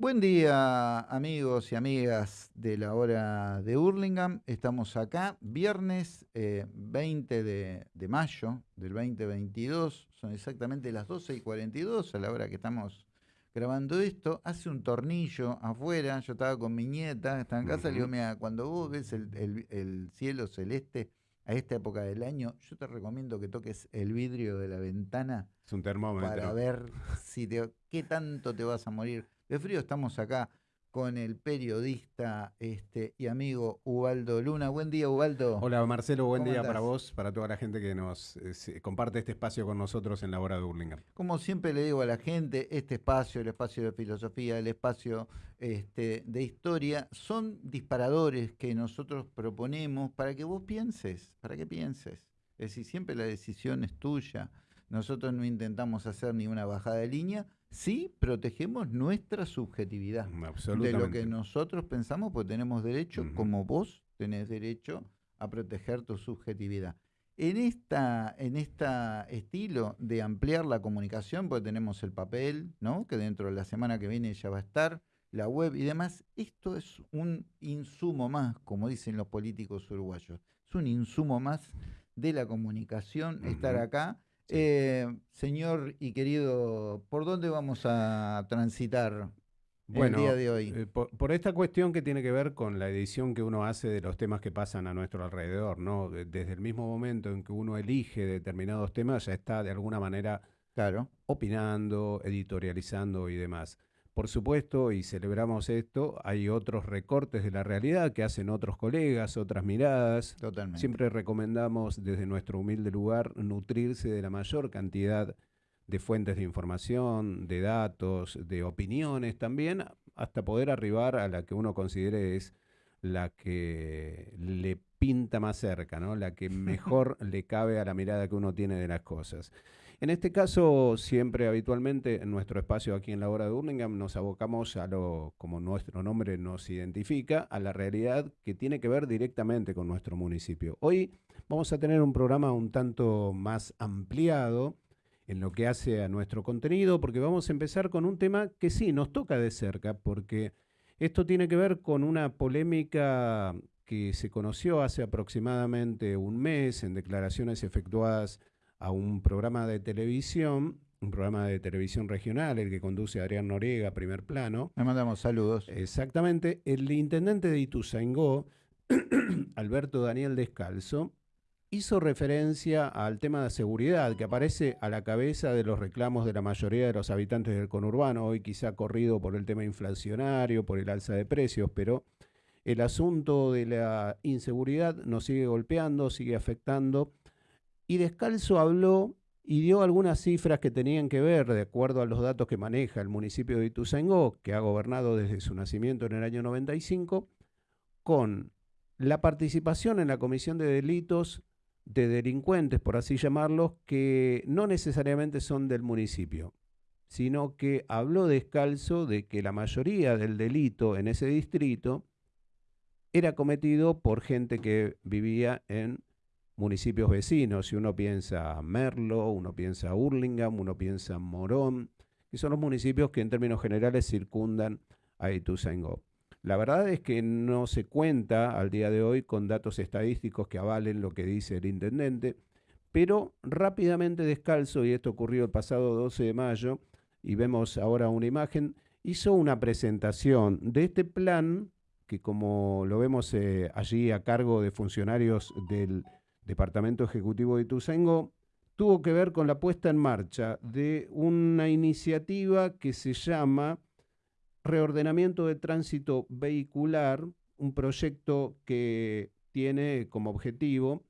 Buen día amigos y amigas de la hora de Hurlingham. Estamos acá, viernes 20 eh, de, mayo del 2022. Son exactamente las 12 y 42 a la hora que estamos grabando esto. Hace un tornillo afuera, yo estaba con mi nieta, estaba en casa, le digo, mira, cuando vos ves el, cielo celeste a esta época del año, yo te recomiendo que toques el vidrio de la ventana. Es un termómetro. Para ver si te, qué tanto te vas a morir de frío. Estamos acá con el periodista este, y amigo Ubaldo Luna. Buen día, Ubaldo. Hola, Marcelo. Buen día para vos, para toda la gente que nos eh, comparte este espacio con nosotros en la hora de Burlingame. Como siempre le digo a la gente, este espacio, el espacio de filosofía, el espacio este, de historia, son disparadores que nosotros proponemos para que vos pienses, para que pienses. Es decir, siempre la decisión es tuya. Nosotros no intentamos hacer ni una bajada de línea, sí protegemos nuestra subjetividad. De lo que nosotros pensamos, pues tenemos derecho, como vos tenés derecho a proteger tu subjetividad. En esta, en esta estilo de ampliar la comunicación, pues tenemos el papel, ¿no? Que dentro de la semana que viene ya va a estar, la web y demás. Esto es un insumo más, como dicen los políticos uruguayos. Es un insumo más de la comunicación, estar acá eh, señor y querido, ¿por dónde vamos a transitar el día de hoy? Eh, por, esta cuestión que tiene que ver con la edición que uno hace de los temas que pasan a nuestro alrededor, ¿no? Desde el mismo momento en que uno elige determinados temas, ya está de alguna manera claro. opinando, editorializando y demás. Por supuesto, y celebramos esto, hay otros recortes de la realidad que hacen otros colegas, otras miradas. Totalmente. Siempre recomendamos desde nuestro humilde lugar nutrirse de la mayor cantidad de fuentes de información, de datos, de opiniones también, hasta poder arribar a la que uno considere es la que le pinta más cerca, ¿no? la que mejor le cabe a la mirada que uno tiene de las cosas. En este caso, siempre habitualmente en nuestro espacio aquí en la hora de Burlingame nos abocamos a lo, como nuestro nombre nos identifica, a la realidad que tiene que ver directamente con nuestro municipio. Hoy vamos a tener un programa un tanto más ampliado en lo que hace a nuestro contenido, porque vamos a empezar con un tema que sí nos toca de cerca, porque esto tiene que ver con una polémica que se conoció hace aproximadamente un mes en declaraciones efectuadas a un programa de televisión, un programa de televisión regional, el que conduce Adrián Noriega, primer plano. Le mandamos saludos. Exactamente. El intendente de Ituzaingó, Alberto Daniel Descalzo, hizo referencia al tema de seguridad que aparece a la cabeza de los reclamos de la mayoría de los habitantes del conurbano, hoy quizá corrido por el tema inflacionario, por el alza de precios, pero el asunto de la inseguridad nos sigue golpeando, sigue afectando y Descalzo habló y dio algunas cifras que tenían que ver, de acuerdo a los datos que maneja el municipio de Ituzaingó, que ha gobernado desde su nacimiento en el año 95, con la participación en la comisión de delitos de delincuentes, por así llamarlos, que no necesariamente son del municipio, sino que habló descalzo de que la mayoría del delito en ese distrito era cometido por gente que vivía en municipios vecinos. Si uno piensa Merlo, uno piensa Hurlingham, uno piensa Morón, que son los municipios que en términos generales circundan a Ituzaingó. La verdad es que no se cuenta al día de hoy con datos estadísticos que avalen lo que dice el intendente, pero rápidamente descalzo, y esto ocurrió el pasado 12 de mayo, y vemos ahora una imagen, hizo una presentación de este plan que como lo vemos eh, allí a cargo de funcionarios del Departamento Ejecutivo de Ituzaingó, tuvo que ver con la puesta en marcha de una iniciativa que se llama Reordenamiento de Tránsito Vehicular, un proyecto que tiene como objetivo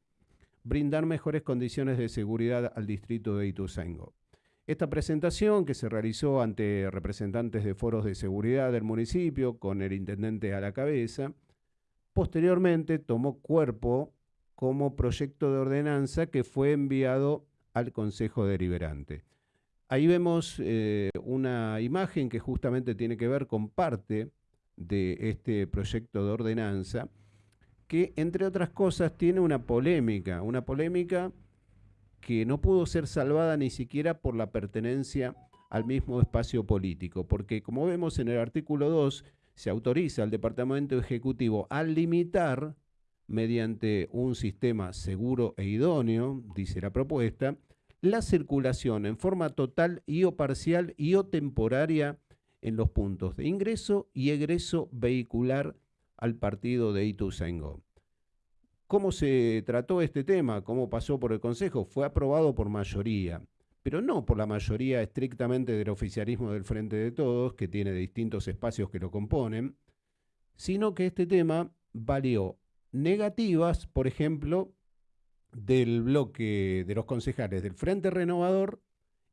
brindar mejores condiciones de seguridad al distrito de Ituzaingó. Esta presentación, que se realizó ante representantes de foros de seguridad del municipio, con el intendente a la cabeza, posteriormente tomó cuerpo como proyecto de ordenanza que fue enviado al Consejo Deliberante. Ahí vemos eh, una imagen que justamente tiene que ver con parte de este proyecto de ordenanza, que entre otras cosas tiene una polémica, una polémica que no pudo ser salvada ni siquiera por la pertenencia al mismo espacio político, porque como vemos en el artículo 2, se autoriza al Departamento Ejecutivo a limitar, mediante un sistema seguro e idóneo, dice la propuesta, la circulación en forma total y o parcial y o temporaria en los puntos de ingreso y egreso vehicular al partido de Ituzaingó. ¿Cómo se trató este tema? ¿Cómo pasó por el Consejo? Fue aprobado por mayoría, pero no por la mayoría estrictamente del oficialismo del Frente de Todos, que tiene distintos espacios que lo componen, sino que este tema valió negativas, por ejemplo, del bloque de los concejales del Frente Renovador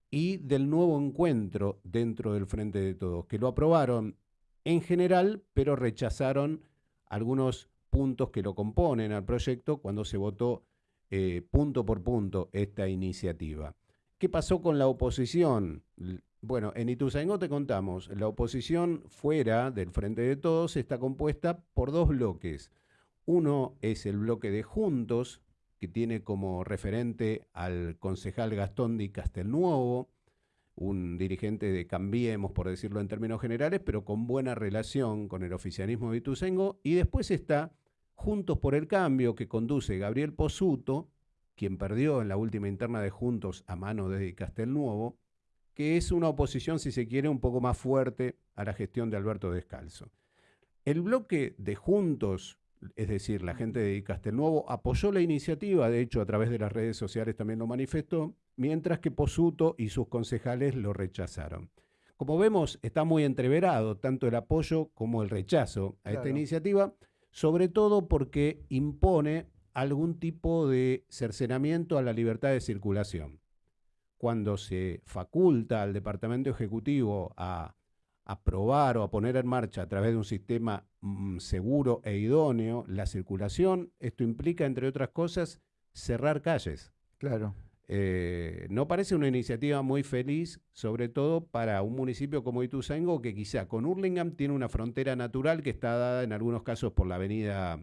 y del nuevo encuentro dentro del Frente de Todos, que lo aprobaron en general, pero rechazaron algunos puntos que lo componen al proyecto cuando se votó eh, punto por punto esta iniciativa. ¿Qué pasó con la oposición? Bueno, en Ituzaingó te contamos, la oposición fuera del Frente de Todos está compuesta por dos bloques. Uno es el bloque de Juntos, que tiene como referente al concejal Gastón Di Castelnuovo, un dirigente de Cambiemos, por decirlo en términos generales, pero con buena relación con el oficialismo de Ituzaingó. Y después está Juntos por el Cambio, que conduce Gabriel Posuto, quien perdió en la última interna de Juntos a mano de Castelnuovo, que es una oposición, si se quiere, un poco más fuerte a la gestión de Alberto Descalzo. El bloque de Juntos, es decir, la gente de Castelnuovo, apoyó la iniciativa, de hecho a través de las redes sociales también lo manifestó, mientras que Posuto y sus concejales lo rechazaron. Como vemos, está muy entreverado tanto el apoyo como el rechazo a esta iniciativa, sobre todo porque impone algún tipo de cercenamiento a la libertad de circulación. Cuando se faculta al Departamento Ejecutivo a aprobar o a poner en marcha a través de un sistema mm, seguro e idóneo la circulación, esto implica, entre otras cosas, cerrar calles. Claro. Eh, no parece una iniciativa muy feliz, sobre todo para un municipio como Ituzaingó, que quizá con Hurlingham tiene una frontera natural que está dada en algunos casos por la avenida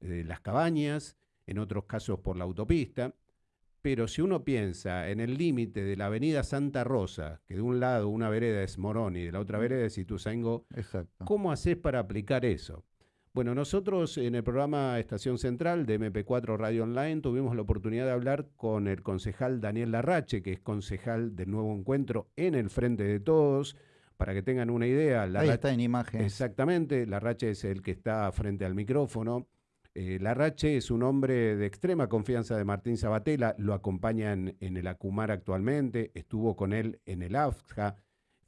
de Las Cabañas, en otros casos por la autopista. Pero si uno piensa en el límite de la avenida Santa Rosa, que de un lado una vereda es Morón y de la otra vereda es Ituzaingó, ¿cómo haces para aplicar eso? Bueno, nosotros en el programa Estación Central de MP4 Radio Online tuvimos la oportunidad de hablar con el concejal Daniel Larrache, que es concejal del nuevo encuentro en el Frente de Todos. Para que tengan una idea, Ahí está en imagen. Exactamente, Larrache es el que está frente al micrófono. Eh, Larrache es un hombre de extrema confianza de Martín Sabatella, lo acompaña en, el Acumar actualmente, estuvo con él en el AFJA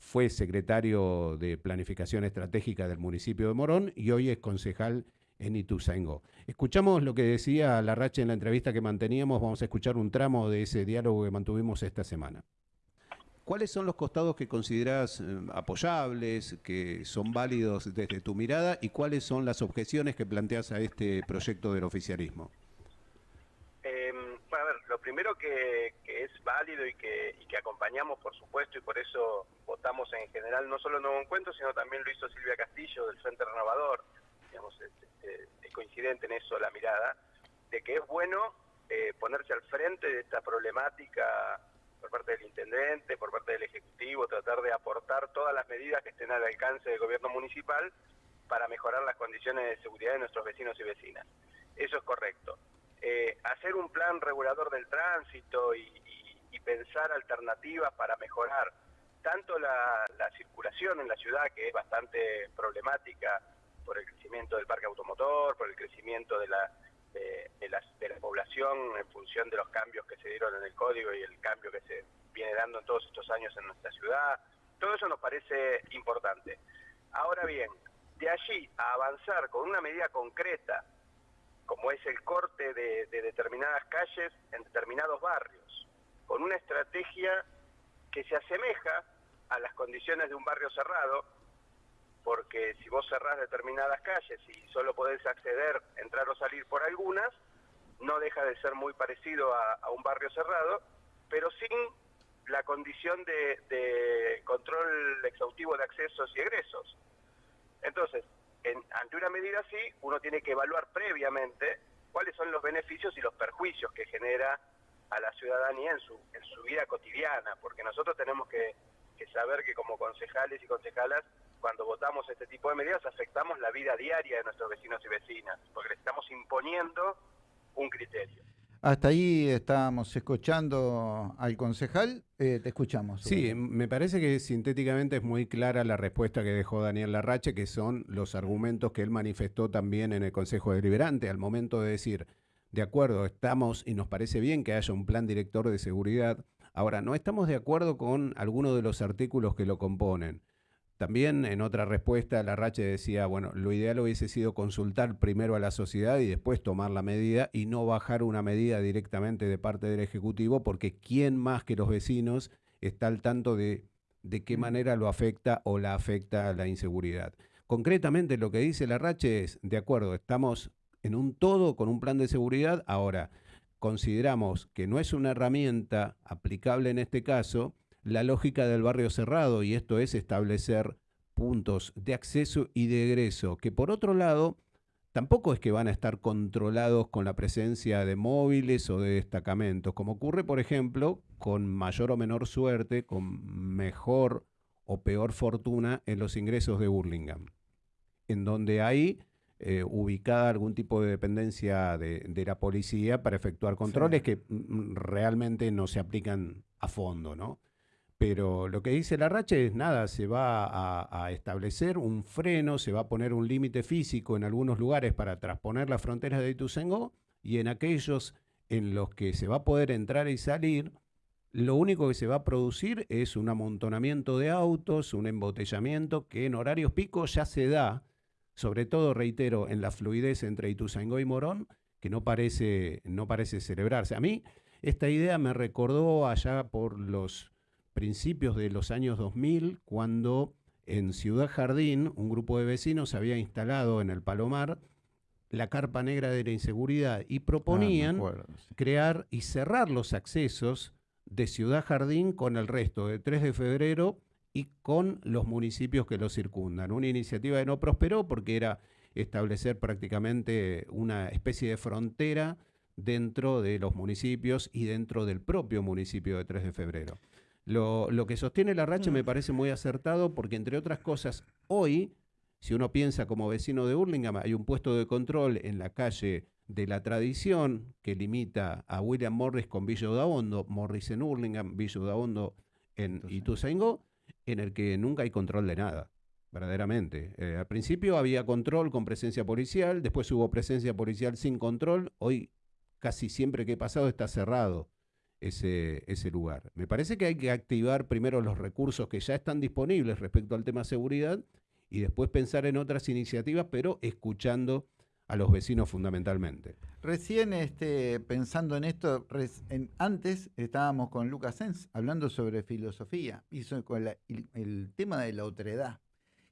fue secretario de Planificación Estratégica del municipio de Morón y hoy es concejal en Ituzaingó. Escuchamos lo que decía Larrache en la entrevista que manteníamos, vamos a escuchar un tramo de ese diálogo que mantuvimos esta semana. ¿Cuáles son los costados que consideras eh, apoyables, que son válidos desde tu mirada y cuáles son las objeciones que planteas a este proyecto del oficialismo? primero que, es válido y que, acompañamos, por supuesto, y por eso votamos en general no solo Nuevo Encuentro, sino también lo hizo Silvia Castillo del Frente Renovador, digamos, es, coincidente en eso la mirada, de que es bueno eh, ponerse al frente de esta problemática por parte del intendente, por parte del Ejecutivo, tratar de aportar todas las medidas que estén al alcance del gobierno municipal para mejorar las condiciones de seguridad de nuestros vecinos y vecinas. Eso es correcto. Eh, hacer un plan regulador del tránsito y, pensar alternativas para mejorar tanto la, circulación en la ciudad, que es bastante problemática por el crecimiento del parque automotor, por el crecimiento de la, de, la, población en función de los cambios que se dieron en el código y el cambio que se viene dando en todos estos años en nuestra ciudad. Todo eso nos parece importante. Ahora bien, de allí a avanzar con una medida concreta como es el corte de, determinadas calles en determinados barrios, con una estrategia que se asemeja a las condiciones de un barrio cerrado, porque si vos cerrás determinadas calles y solo podés acceder, entrar o salir por algunas, no deja de ser muy parecido a, un barrio cerrado, pero sin la condición de control exhaustivo de accesos y egresos. Entonces, ante una medida así, uno tiene que evaluar previamente cuáles son los beneficios y los perjuicios que genera a la ciudadanía en su, en su vida cotidiana, porque nosotros tenemos que, que saber que como concejales y concejalas, cuando votamos este tipo de medidas, afectamos la vida diaria de nuestros vecinos y vecinas, porque le estamos imponiendo un criterio. Hasta ahí estábamos escuchando al concejal, eh, te escuchamos. Sí, me parece que sintéticamente es muy clara la respuesta que dejó Daniel Larrache, que son los argumentos que él manifestó también en el Consejo Deliberante al momento de decir, de acuerdo, estamos y nos parece bien que haya un plan director de seguridad. Ahora, no estamos de acuerdo con algunos de los artículos que lo componen. También en otra respuesta, Larrache decía, bueno, lo ideal hubiese sido consultar primero a la sociedad y después tomar la medida y no bajar una medida directamente de parte del Ejecutivo, porque ¿quién más que los vecinos está al tanto de, de qué manera lo afecta o la afecta la inseguridad? Concretamente lo que dice Larrache es, de acuerdo, estamos en un todo con un plan de seguridad, ahora consideramos que no es una herramienta aplicable en este caso, la lógica del barrio cerrado y esto es establecer puntos de acceso y de egreso, que por otro lado tampoco es que van a estar controlados con la presencia de móviles o de destacamentos, como ocurre por ejemplo con mayor o menor suerte, con mejor o peor fortuna en los ingresos de Burlingame, en donde hay eh, ubicada algún tipo de dependencia de, la policía para efectuar controles que mm, realmente no se aplican a fondo, ¿no? Pero lo que dice la racha es nada, se va a, establecer un freno, se va a poner un límite físico en algunos lugares para transponer las fronteras de Ituzaingó y en aquellos en los que se va a poder entrar y salir, lo único que se va a producir es un amontonamiento de autos, un embotellamiento que en horarios picos ya se da, sobre todo, reitero, en la fluidez entre Ituzaingó y Morón, que no parece, no parece celebrarse. A mí esta idea me recordó allá por los principios de los años 2000, cuando en Ciudad Jardín un grupo de vecinos había instalado en el Palomar la carpa negra de la inseguridad y proponían ah, crear y cerrar los accesos de Ciudad Jardín con el resto de 3 de febrero y con los municipios que lo circundan. Una iniciativa que no prosperó porque era establecer prácticamente una especie de frontera dentro de los municipios y dentro del propio municipio de 3 de febrero. Lo, que sostiene la racha me mm. parece muy acertado porque, entre otras cosas, hoy, si uno piensa como vecino de Burlingame, hay un puesto de control en la calle de la tradición que limita a William Morris con Villa Udaondo, Morris en Hurlingham, Villa Udaondo en Ituzaingó, en el que nunca hay control de nada, verdaderamente. Eh, al principio había control con presencia policial, después hubo presencia policial sin control, hoy casi siempre que he pasado está cerrado ese, ese lugar. Me parece que hay que activar primero los recursos que ya están disponibles respecto al tema seguridad y después pensar en otras iniciativas, pero escuchando a los vecinos fundamentalmente. Recién este, pensando en esto, antes estábamos con Lucas Sens hablando sobre filosofía y con el, tema de la otredad.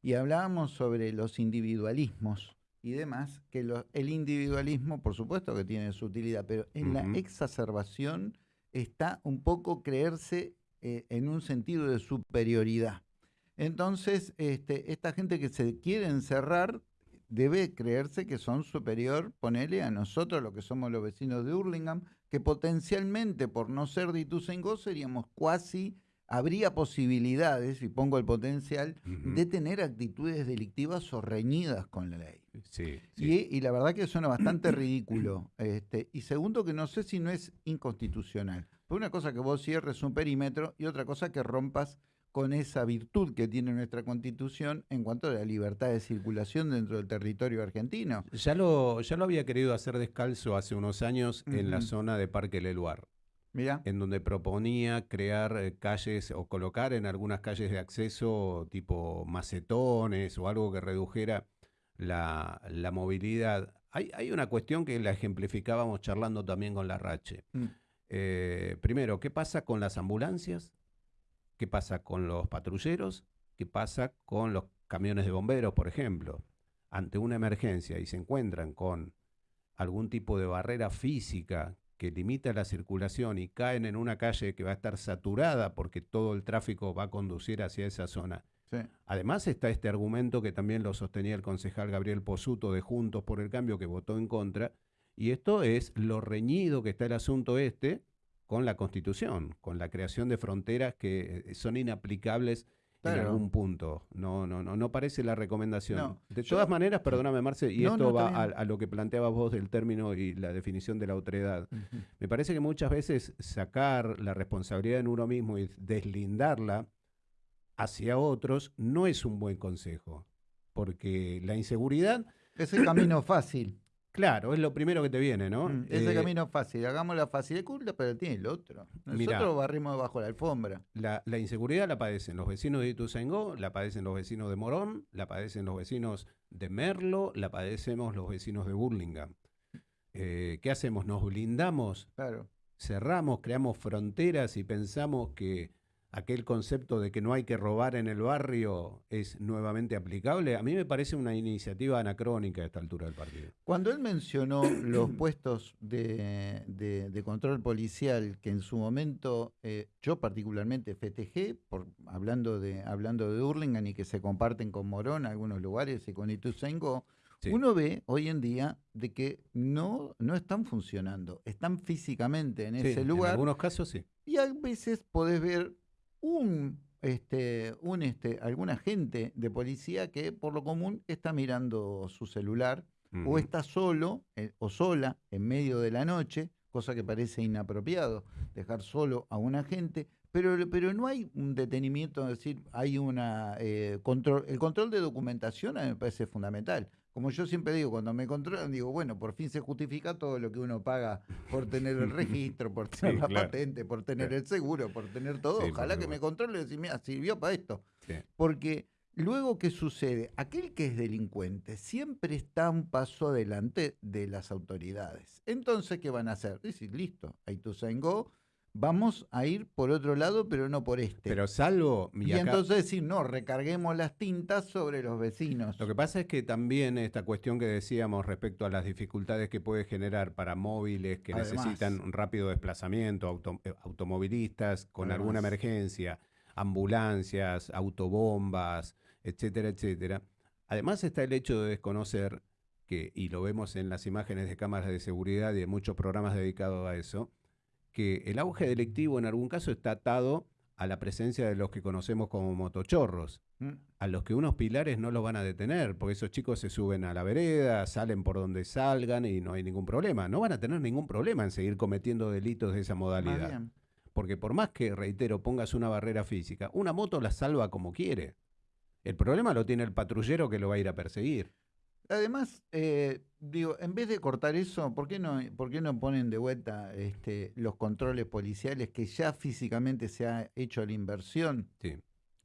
Y hablábamos sobre los individualismos y demás, que el individualismo, por supuesto que tiene su utilidad, pero en la exacerbación está un poco creerse eh, en un sentido de superioridad. Entonces, este, esta gente que se quiere encerrar debe creerse que son superior, ponele a nosotros, lo que somos los vecinos de Hurlingham, que potencialmente, por no ser de Ituzaingó, seríamos cuasi, habría posibilidades, y pongo el potencial, de tener actitudes delictivas o reñidas con la ley. Sí, Y, la verdad que suena bastante ridículo. Este, y segundo, que no sé si no es inconstitucional. Porque una cosa que vos cierres un perímetro y otra cosa que rompas con esa virtud que tiene nuestra constitución en cuanto a la libertad de circulación dentro del territorio argentino. Ya lo, ya lo había querido hacer descalzo hace unos años en la zona de Parque Leluar. Mira. En donde proponía crear eh, calles o colocar en algunas calles de acceso tipo macetones o algo que redujera la, movilidad. Hay, hay, una cuestión que la ejemplificábamos charlando también con la Rache. Mm. Eh, primero, ¿qué pasa con las ambulancias? ¿Qué pasa con los patrulleros? ¿Qué pasa con los camiones de bomberos, por ejemplo? Ante una emergencia y se encuentran con algún tipo de barrera física que limita la circulación y caen en una calle que va a estar saturada porque todo el tráfico va a conducir hacia esa zona Además está este argumento que también lo sostenía el concejal Gabriel Posuto de Juntos por el Cambio que votó en contra, y esto es lo reñido que está el asunto este con la Constitución, con la creación de fronteras que eh, son inaplicables en algún punto. No, no, no, no parece la recomendación. de todas maneras, perdóname Marce, y esto va a, lo que planteabas vos del término y la definición de la otredad. Me parece que muchas veces sacar la responsabilidad en uno mismo y deslindarla hacia otros no es un buen consejo, porque la inseguridad... Es el camino fácil. Claro, es lo primero que te viene, ¿no? Mm, ese eh, camino fácil, hagámosla fácil de culpa, pero tiene el otro. Nosotros barrimos debajo de la alfombra. La, inseguridad la padecen los vecinos de Ituzaingó, la padecen los vecinos de Morón, la padecen los vecinos de Merlo, la padecemos los vecinos de Burlingame. Eh, ¿Qué hacemos? ¿Nos blindamos? Claro. Cerramos, creamos fronteras y pensamos que aquel concepto de que no hay que robar en el barrio es nuevamente aplicable, a mí me parece una iniciativa anacrónica a esta altura del partido. Cuando él mencionó los puestos de, control policial que en su momento eh, yo particularmente festejé, por, hablando, de, hablando de Hurlingham y que se comparten con Morón en algunos lugares y con Ituzaingó, uno ve hoy en día de que no, no están funcionando, están físicamente en ese lugar. En algunos casos sí. Y a veces podés ver un, este, un, este, algún agente de policía que por lo común está mirando su celular o está solo eh, o sola en medio de la noche, cosa que parece inapropiado, dejar solo a un agente, pero, pero no hay un detenimiento, es decir, hay una eh, control, el control de documentación a mí me parece fundamental como yo siempre digo, cuando me controlan, digo, bueno, por fin se justifica todo lo que uno paga por tener el registro, por tener la patente, por tener el seguro, por tener todo. Ojalá que me controle y decir, mira, sirvió para esto. Porque luego, ¿qué sucede? Aquel que es delincuente siempre está un paso adelante de las autoridades. Entonces, ¿qué van a hacer? Decir, listo, ahí tú go vamos a ir por otro lado, pero no por este. Pero salvo... Y, entonces decir, no, recarguemos las tintas sobre los vecinos. Lo que pasa es que también esta cuestión que decíamos respecto a las dificultades que puede generar para móviles que necesitan un rápido desplazamiento, eh, automovilistas con alguna emergencia, ambulancias, autobombas, etcétera, etcétera. Además está el hecho de desconocer que, y lo vemos en las imágenes de cámaras de seguridad y de muchos programas dedicados a eso, que el auge delictivo en algún caso está atado a la presencia de los que conocemos como motochorros, mm. a los que unos pilares no los van a detener, porque esos chicos se suben a la vereda, salen por donde salgan y no hay ningún problema. No van a tener ningún problema en seguir cometiendo delitos de esa modalidad. Porque por más que, reitero, pongas una barrera física, una moto la salva como quiere. El problema lo tiene el patrullero que lo va a ir a perseguir. Además, eh, digo, en vez de cortar eso, ¿por qué no, por qué no ponen de vuelta este, los controles policiales que ya físicamente se ha hecho la inversión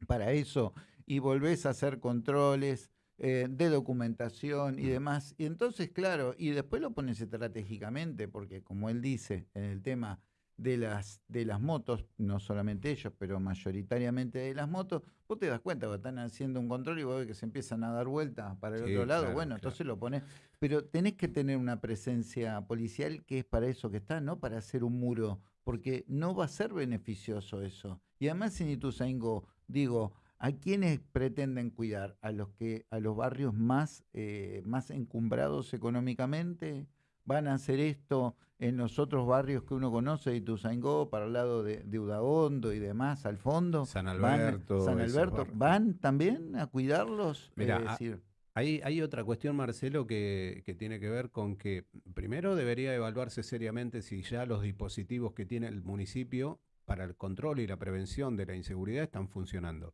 para eso y volvés a hacer controles eh, de documentación y demás? Y entonces, claro, y después lo pones estratégicamente, porque como él dice en el tema de las, de las motos, no solamente ellos, pero mayoritariamente de las motos, vos te das cuenta que están haciendo un control y vos ves que se empiezan a dar vueltas para el otro lado, bueno, entonces lo pones, pero tenés que tener una presencia policial que es para eso que está, no para hacer un muro, porque no va a ser beneficioso eso. Y además en Ituzaingó, digo, ¿a quiénes pretenden cuidar? ¿A los que, a los barrios más, eh, más encumbrados económicamente? ¿Van a hacer esto en los otros barrios que uno conoce, de Ituzaingó, para el lado de, de Udaondo y demás, al fondo. San Alberto. San Alberto. ¿Van también a cuidarlos? Mira, hay, hay, otra cuestión, Marcelo, que, que, tiene que ver con que primero debería evaluarse seriamente si ya los dispositivos que tiene el municipio para el control y la prevención de la inseguridad están funcionando.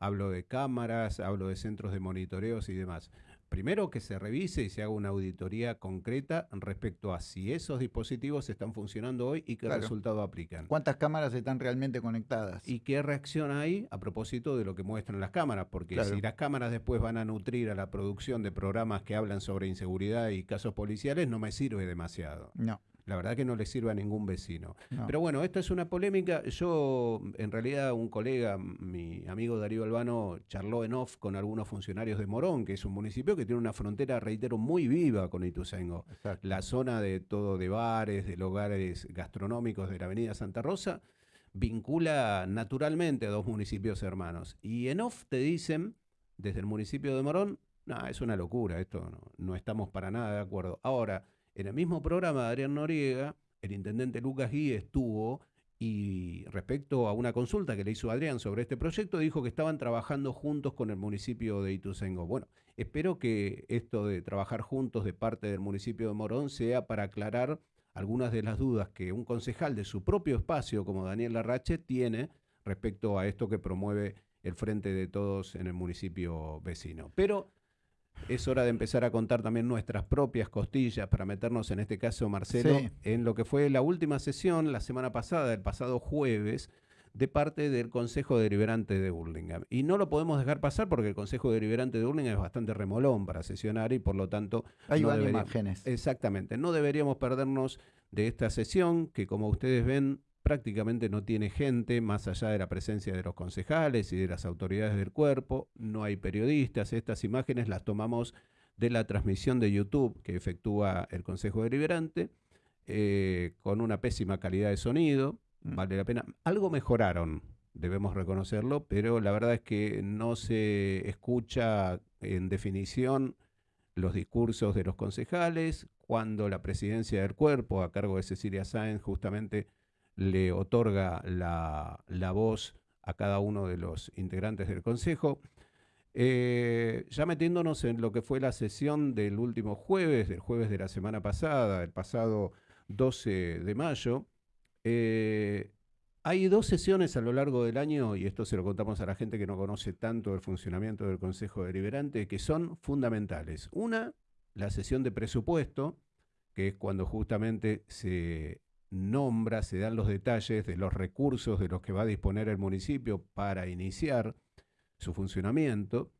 Hablo de cámaras, hablo de centros de monitoreos y demás primero que se revise y se haga una auditoría concreta respecto a si esos dispositivos están funcionando hoy y qué resultado aplican. ¿Cuántas cámaras están realmente conectadas? Y qué reacción hay a propósito de lo que muestran las cámaras, porque si las cámaras después van a nutrir a la producción de programas que hablan sobre inseguridad y casos policiales, no me sirve demasiado. No. La verdad que no le sirve a ningún vecino. Pero bueno, esto es una polémica. Yo, en realidad, un colega, mi amigo Darío Albano, charló en off con algunos funcionarios de Morón, que es un municipio que tiene una frontera, reitero, muy viva con Ituzaingó. La zona de todo de bares, de lugares gastronómicos de la avenida Santa Rosa, vincula naturalmente a dos municipios hermanos. Y en off te dicen, desde el municipio de Morón, no, es una locura, esto no, no estamos para nada de acuerdo. Ahora, en el mismo programa de Adrián Noriega, el intendente Lucas Gui estuvo y respecto a una consulta que le hizo Adrián sobre este proyecto, dijo que estaban trabajando juntos con el municipio de Ituzaingó. Bueno, espero que esto de trabajar juntos de parte del municipio de Morón sea para aclarar algunas de las dudas que un concejal de su propio espacio, como Daniel Larrache, tiene respecto a esto que promueve el Frente de Todos en el municipio vecino. Pero es hora de empezar a contar también nuestras propias costillas para meternos, en este caso, Marcelo, en lo que fue la última sesión la semana pasada, el pasado jueves, de parte del Consejo Deliberante de Burlingame. Y no lo podemos dejar pasar porque el Consejo Deliberante de Burlingame es bastante remolón para sesionar y por lo tanto... Hay no imágenes. Exactamente. No deberíamos perdernos de esta sesión que como ustedes ven prácticamente no tiene gente más allá de la presencia de los concejales y de las autoridades del cuerpo, no hay periodistas, estas imágenes las tomamos de la transmisión de YouTube que efectúa el Consejo Deliberante, eh, con una pésima calidad de sonido, mm. vale la pena. Algo mejoraron, debemos reconocerlo, pero la verdad es que no se escucha en definición los discursos de los concejales, cuando la presidencia del cuerpo, a cargo de Cecilia Sáenz, justamente le otorga la, voz a cada uno de los integrantes del Consejo. Eh, ya metiéndonos en lo que fue la sesión del último jueves, del jueves de la semana pasada, el pasado 12 de mayo, eh, hay dos sesiones a lo largo del año, y esto se lo contamos a la gente que no conoce tanto el funcionamiento del Consejo Deliberante, que son fundamentales. Una, la sesión de presupuesto, que es cuando justamente se nombra, se dan los detalles de los recursos de los que va a disponer el municipio para iniciar su funcionamiento.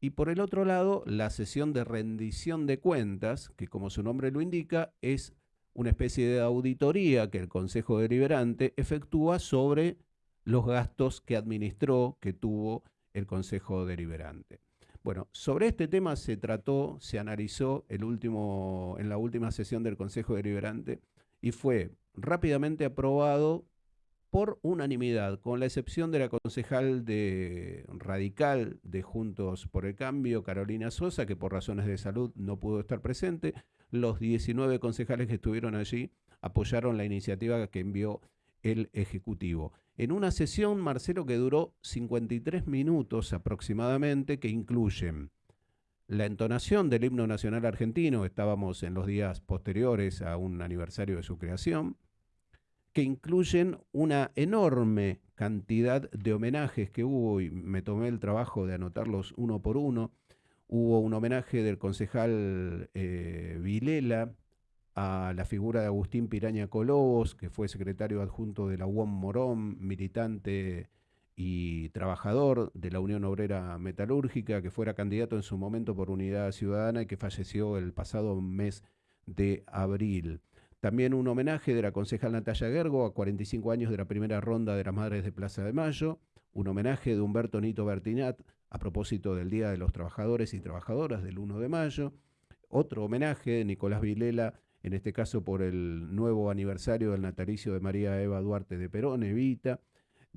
Y por el otro lado, la sesión de rendición de cuentas, que como su nombre lo indica, es una especie de auditoría que el Consejo Deliberante efectúa sobre los gastos que administró, que tuvo el Consejo Deliberante. Bueno, sobre este tema se trató, se analizó el último, en la última sesión del Consejo Deliberante y fue rápidamente aprobado por unanimidad, con la excepción de la concejal de radical de Juntos por el Cambio, Carolina Sosa, que por razones de salud no pudo estar presente. Los 19 concejales que estuvieron allí apoyaron la iniciativa que envió el Ejecutivo. En una sesión, Marcelo, que duró 53 minutos aproximadamente, que incluyen la entonación del himno nacional argentino, estábamos en los días posteriores a un aniversario de su creación, que incluyen una enorme cantidad de homenajes que hubo, y me tomé el trabajo de anotarlos uno por uno. Hubo un homenaje del concejal eh, Vilela a la figura de Agustín Piraña Colobos, que fue secretario adjunto de la UOM Morón, militante y trabajador de la Unión Obrera Metalúrgica, que fuera candidato en su momento por Unidad Ciudadana y que falleció el pasado mes de abril. También un homenaje de la concejal Natalia Gergo a 45 años de la primera ronda de las Madres de Plaza de Mayo. Un homenaje de Humberto Nito Bertinat a propósito del Día de los Trabajadores y Trabajadoras del 1 de mayo. Otro homenaje de Nicolás Vilela, en este caso por el nuevo aniversario del natalicio de María Eva Duarte de Perón, Evita.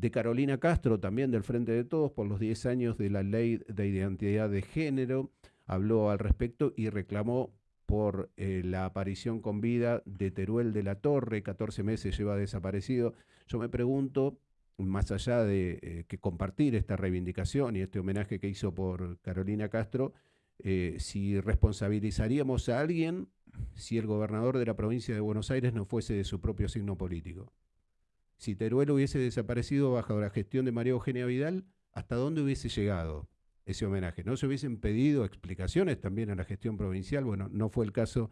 De Carolina Castro, también del Frente de Todos, por los 10 años de la Ley de Identidad de Género. Habló al respecto y reclamó por eh, la aparición con vida de Teruel de la Torre, 14 meses lleva desaparecido. Yo me pregunto, más allá de eh, que compartir esta reivindicación y este homenaje que hizo por Carolina Castro, eh, si responsabilizaríamos a alguien si el gobernador de la provincia de Buenos Aires no fuese de su propio signo político. Si Teruel hubiese desaparecido bajo la gestión de María Eugenia Vidal, ¿hasta dónde hubiese llegado? ese homenaje. ¿No se hubiesen pedido explicaciones también a la gestión provincial? Bueno, no fue el caso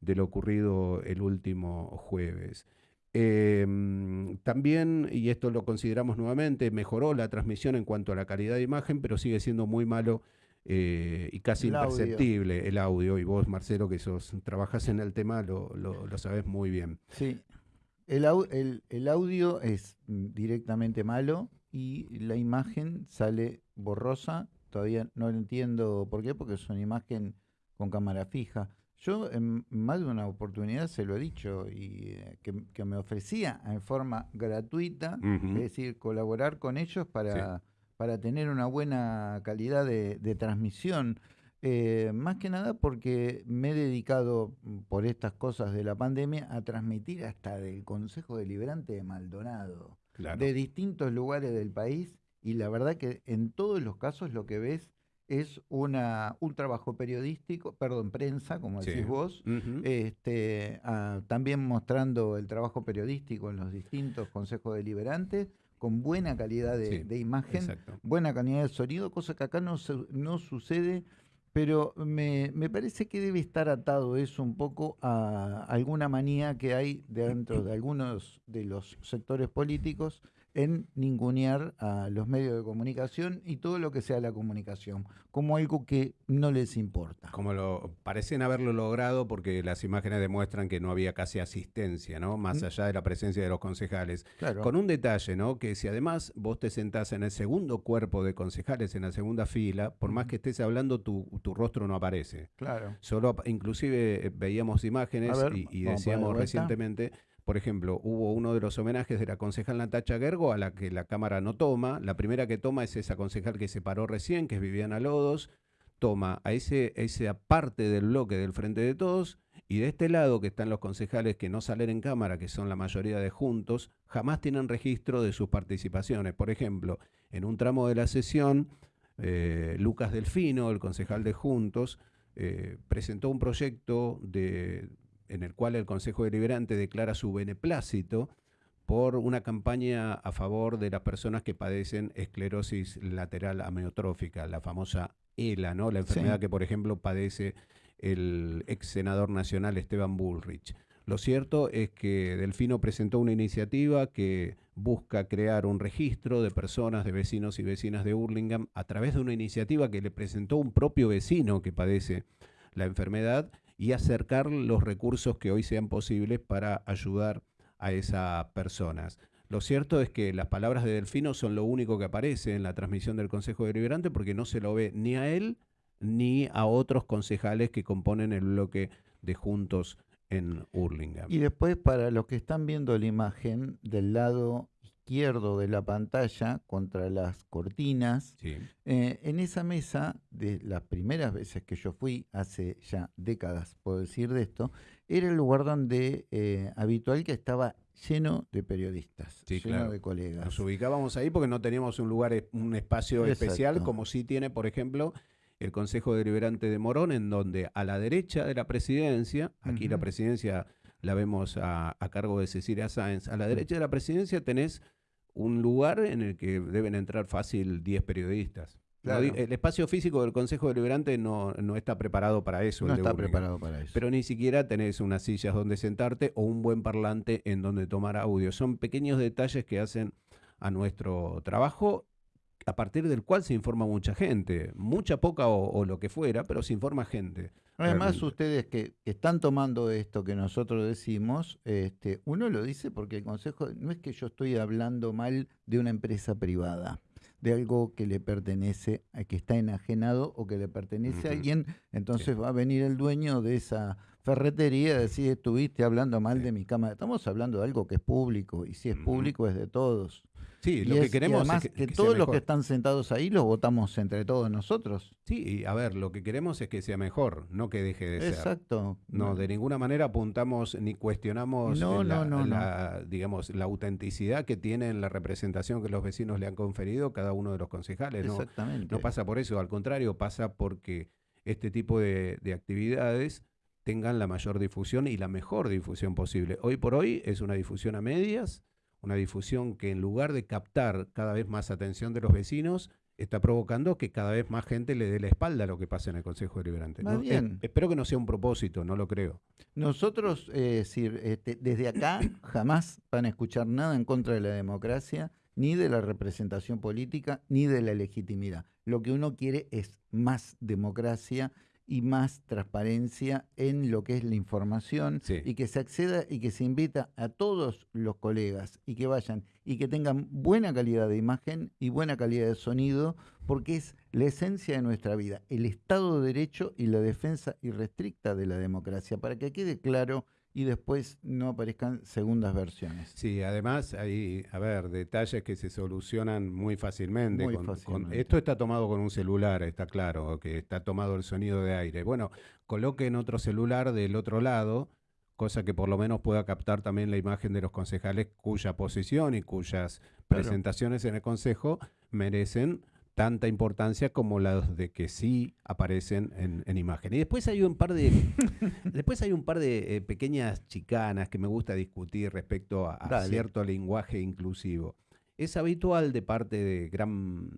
de lo ocurrido el último jueves. Em, también, y esto lo consideramos nuevamente, mejoró la transmisión en cuanto a la calidad de imagen, pero sigue siendo muy malo eh, y casi imperceptible el audio. Y vos, Marcelo, que sos, trabajas en el tema, lo, lo, sabés muy bien. Sí, el, el, el audio es directamente malo y la imagen sale borrosa todavía no entiendo por qué, porque es una imagen con cámara fija. Yo en más de una oportunidad se lo he dicho y eh, que, me ofrecía en forma gratuita, es decir, colaborar con ellos para, para tener una buena calidad de, transmisión. Eh, más que nada porque me he dedicado mm, por estas cosas de la pandemia a transmitir hasta del Consejo Deliberante de Maldonado, de distintos lugares del país, y la verdad que en todos los casos lo que ves es una, un trabajo periodístico, perdón, prensa, como decís vos, este, ah, también mostrando el trabajo periodístico en los distintos consejos deliberantes, con buena calidad de, imagen, buena calidad de sonido, cosa que acá no, no sucede, pero me, me, parece que debe estar atado eso un poco a alguna manía que hay dentro de algunos de los sectores políticos en ningunear a los medios de comunicación y todo lo que sea la comunicación, como algo que no les importa. Como lo parecen haberlo logrado porque las imágenes demuestran que no había casi asistencia, ¿no? Más mm. allá de la presencia de los concejales. Con un detalle, ¿no? Que si además vos te sentás en el segundo cuerpo de concejales, en la segunda fila, por más que estés hablando, tu, rostro no aparece. Claro. Solo, inclusive eh, veíamos imágenes y, decíamos recientemente por ejemplo, hubo uno de los homenajes de la concejal Natacha Gergo a la que la Cámara no toma. La primera que toma es esa concejal que se paró recién, que es Viviana Lodos. Toma a ese, esa parte del bloque del Frente de Todos y de este lado que están los concejales que no salen en Cámara, que son la mayoría de juntos, jamás tienen registro de sus participaciones. Por ejemplo, en un tramo de la sesión, eh, Lucas Delfino, el concejal de Juntos, eh, presentó un proyecto de en el cual el Consejo Deliberante declara su beneplácito por una campaña a favor de las personas que padecen esclerosis lateral amiotrófica, la famosa ELA, ¿no? La enfermedad que, por ejemplo, padece el ex senador nacional Esteban Bullrich. Lo cierto es que Delfino presentó una iniciativa que busca crear un registro de personas, de vecinos y vecinas de Hurlingham a través de una iniciativa que le presentó un propio vecino que padece la enfermedad y acercar los recursos que hoy sean posibles para ayudar a esas personas. Lo cierto es que las palabras de Delfino son lo único que aparece en la transmisión del Consejo Deliberante porque no se lo ve ni a él ni a otros concejales que componen el bloque de Juntos en Hurlingham. Y después, para los que están viendo la imagen del lado izquierdo de la pantalla contra las cortinas. Eh, en esa mesa, de las primeras veces que yo fui, hace ya décadas, puedo decir de esto, era el lugar donde eh, habitual que estaba lleno de periodistas, lleno de colegas. Nos ubicábamos ahí porque no teníamos un lugar, un espacio especial como sí tiene, por ejemplo, el Consejo Deliberante de Morón, en donde a la derecha de la presidencia, aquí la presidencia la vemos a, a, cargo de Cecilia Sáenz, a la derecha de la presidencia tenés un lugar en el que deben entrar fácil 10 periodistas. el espacio físico del Consejo Deliberante no, no está preparado para eso. No está preparado para eso. Pero ni siquiera tenés unas sillas donde sentarte o un buen parlante en donde tomar audio. Son pequeños detalles que hacen a nuestro trabajo a partir del cual se informa mucha gente, mucha, poca o, lo que fuera, pero se informa gente. Además, ustedes que, están tomando esto que nosotros decimos, este, uno lo dice porque el Consejo, no es que yo estoy hablando mal de una empresa privada, de algo que le pertenece, a que está enajenado o que le pertenece a alguien, entonces va a venir el dueño de esa ferretería a decir, estuviste hablando mal de mi cámara. Estamos hablando de algo que es público, y si es público es de todos. Sí, lo que queremos es que, todos los que están sentados ahí los votamos entre todos nosotros. Sí, y a ver, lo que queremos es que sea mejor, no que deje de ser. Exacto. No, de ninguna manera apuntamos ni cuestionamos la, digamos, la autenticidad que tiene en la representación que los vecinos le han conferido cada uno de los concejales. Exactamente. No, pasa por eso, al contrario, pasa porque este tipo de, de actividades tengan la mayor difusión y la mejor difusión posible. Hoy por hoy es una difusión a medias una difusión que en lugar de captar cada vez más atención de los vecinos, está provocando que cada vez más gente le dé la espalda a lo que pasa en el Consejo Deliberante. bien. espero que no sea un propósito, no lo creo. Nosotros, eh, este, desde acá jamás van a escuchar nada en contra de la democracia, ni de la representación política, ni de la legitimidad. Lo que uno quiere es más democracia y más transparencia en lo que es la información y que se acceda y que se invita a todos los colegas y que vayan y que tengan buena calidad de imagen y buena calidad de sonido porque es la esencia de nuestra vida, el Estado de Derecho y la defensa irrestricta de la democracia, para que quede claro y después no aparezcan segundas versiones. Sí, además hay, a ver, detalles que se solucionan muy fácilmente. Muy con- con- fácilmente. esto está tomado con un celular, está claro, que está tomado el sonido de aire. Bueno, coloquen otro celular del otro lado, cosa que por lo menos pueda captar también la imagen de los concejales cuya posición y cuyas Claro. presentaciones en el consejo merecen tanta importancia como las de que sí aparecen en, en imagen. Y después hay un par de después hay un par de eh, pequeñas chicanas que me gusta discutir respecto a, cierto lenguaje inclusivo. Es habitual de parte de gran,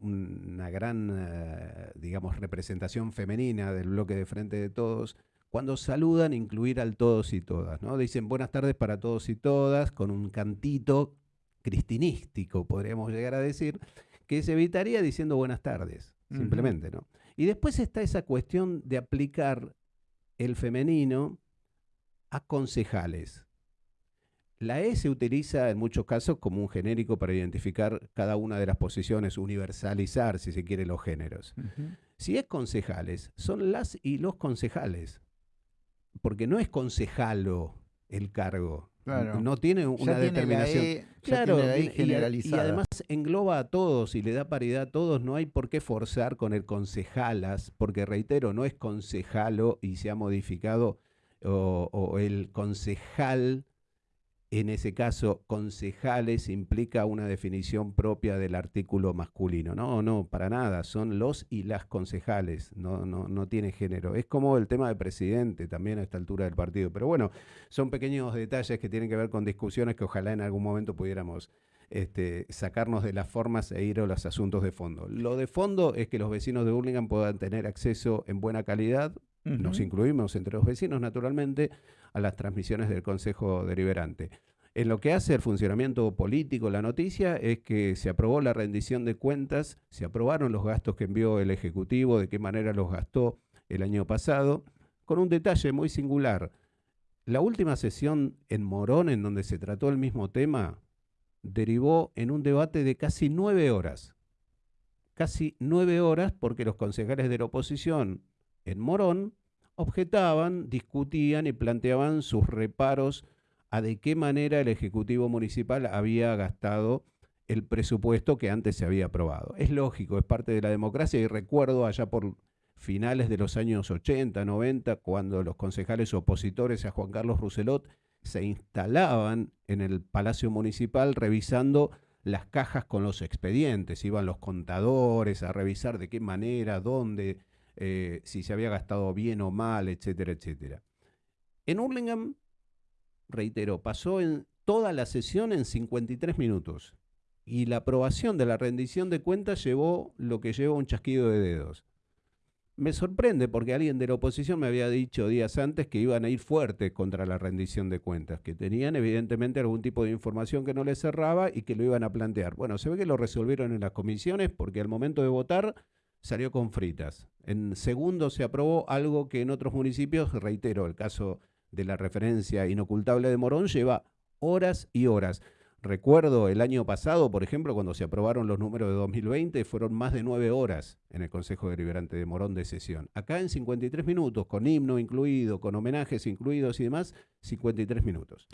un- una gran, eh, digamos, representación femenina del bloque de frente de todos, cuando saludan incluir al todos y todas, ¿no? Dicen buenas tardes para todos y todas, con un cantito cristinístico, podríamos llegar a decir, que se evitaría diciendo buenas tardes, simplemente, ¿no? Y después está esa cuestión de aplicar el femenino a concejales. La E se utiliza en muchos casos como un genérico para identificar cada una de las posiciones, universalizar, si se quiere, los géneros. Si es concejales, son las y los concejales. Porque no es concejalo el cargo. Claro. No tiene una Ya tiene la determinación. E, ya Claro, tiene la E y- y, generalizada. además engloba a todos y le da paridad a todos. No hay por qué forzar con el concejalas, porque reitero, no es concejalo y se ha modificado, o, o el concejal, en ese caso, concejales implica una definición propia del artículo masculino. No, no, para nada. Son los y las concejales. No, no, no tiene género. Es como el tema de presidente también a esta altura del partido. Pero bueno, son pequeños detalles que tienen que ver con discusiones que ojalá en algún momento pudiéramos este, sacarnos de las formas e ir a los asuntos de fondo. Lo de fondo es que los vecinos de Burlingame puedan tener acceso en buena calidad, nos incluimos entre los vecinos naturalmente, a las transmisiones del Consejo Deliberante. En lo que hace el funcionamiento político, la noticia es que se aprobó la rendición de cuentas, se aprobaron los gastos que envió el Ejecutivo, de qué manera los gastó el año pasado, con un detalle muy singular. La última sesión en Morón, en donde se trató el mismo tema, derivó en un debate de casi nueve horas. Casi nueve horas porque los concejales de la oposición en Morón objetaban, discutían y planteaban sus reparos a de qué manera el Ejecutivo Municipal había gastado el presupuesto que antes se había aprobado. Es lógico, es parte de la democracia y recuerdo allá por finales de los años 80, 90, cuando los concejales opositores a Juan Carlos Rousselot se instalaban en el Palacio Municipal revisando las cajas con los expedientes, iban los contadores a revisar de qué manera, dónde, eh, si se había gastado bien o mal, etcétera, etcétera. En Hurlingham, reitero, pasó en toda la sesión en 53 minutos y la aprobación de la rendición de cuentas llevó lo que lleva un chasquido de dedos. Me sorprende porque alguien de la oposición me había dicho días antes que iban a ir fuertes contra la rendición de cuentas, que tenían evidentemente algún tipo de información que no les cerraba y que lo iban a plantear. Bueno, se ve que lo resolvieron en las comisiones porque al momento de votar salió con fritas. En segundo se aprobó algo que en otros municipios, reitero, el caso de la referencia inocultable de Morón lleva horas y horas. Recuerdo el año pasado, por ejemplo, cuando se aprobaron los números de 2020, fueron más de nueve horas en el Consejo Deliberante de Morón de sesión. Acá en 53 minutos, con himno incluido, con homenajes incluidos y demás, 53 minutos.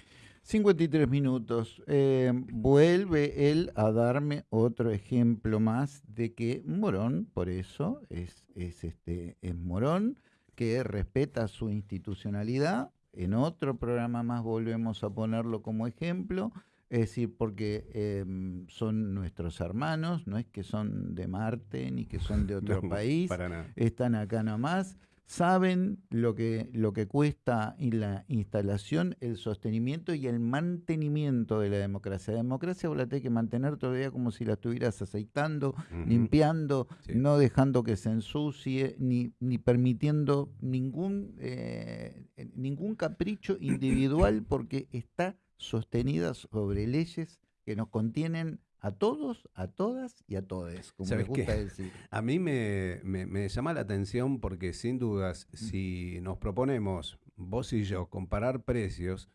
53 minutos. Eh, vuelve él a darme otro ejemplo más de que Morón, por eso, es, es, este, es Morón, que respeta su institucionalidad. En otro programa más volvemos a ponerlo como ejemplo. Es decir, porque em, son nuestros hermanos, no es que son de Marte ni que son de otro No, país Para nada. están acá nomás, saben lo que, lo que cuesta y la instalación, el sostenimiento y el mantenimiento de la democracia. La democracia vos la tenés que mantener todavía como si la estuvieras aceitando, limpiando, Sí. no dejando que se ensucie, ni, ni permitiendo ningún, eh, ningún capricho individual porque está sostenida sobre leyes que nos contienen a todos, a todas y a todes, como me ¿Sabes qué? gusta decir. A mí me, me- me llama la atención porque sin dudas, si nos proponemos, vos y yo, comparar precios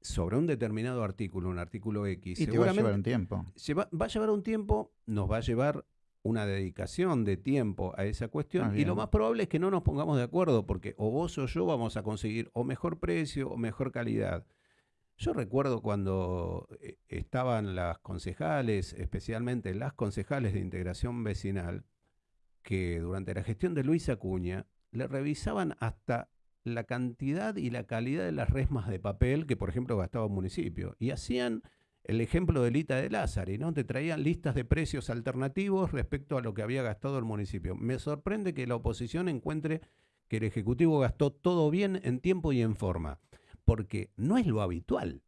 sobre un determinado artículo, un artículo X, Y te va a llevar un tiempo. lleva- va a llevar un tiempo, nos va a llevar una dedicación de tiempo a esa cuestión Ah, y lo más probable es que no nos pongamos de acuerdo porque o vos o yo vamos a conseguir o mejor precio o mejor calidad. Yo recuerdo cuando eh, estaban las concejales, especialmente las concejales de integración vecinal, que durante la gestión de Luis Acuña le revisaban hasta la cantidad y la calidad de las resmas de papel que, por ejemplo, gastaba un municipio. Y hacían el ejemplo de Lita de Lázari, ¿no? Te traían listas de precios alternativos respecto a lo que había gastado el municipio. Me sorprende que la oposición encuentre que el Ejecutivo gastó todo bien en tiempo y en forma, porque no es lo habitual.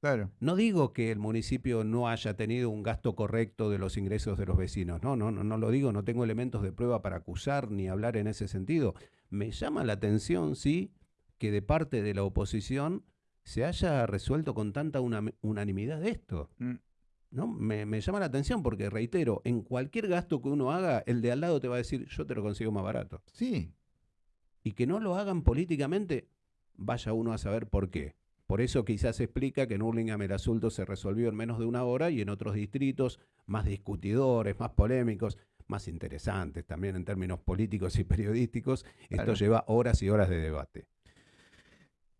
Claro. No digo que el municipio no haya tenido un gasto correcto de los ingresos de los vecinos. No, no, no, no lo digo, no tengo elementos de prueba para acusar ni hablar en ese sentido. Me llama la atención, sí, que de parte de la oposición se haya resuelto con tanta una- unanimidad esto. Mm. ¿no? Me, me llama la atención porque, reitero, en cualquier gasto que uno haga, el de al lado te va a decir, yo te lo consigo más barato. Sí, Y que no lo hagan políticamente, vaya uno a saber por qué. Por eso quizás explica que en Hurlingham el asunto se resolvió en menos de una hora y en otros distritos más discutidores, más polémicos, más interesantes también en términos políticos y periodísticos, Claro. esto lleva horas y horas de debate.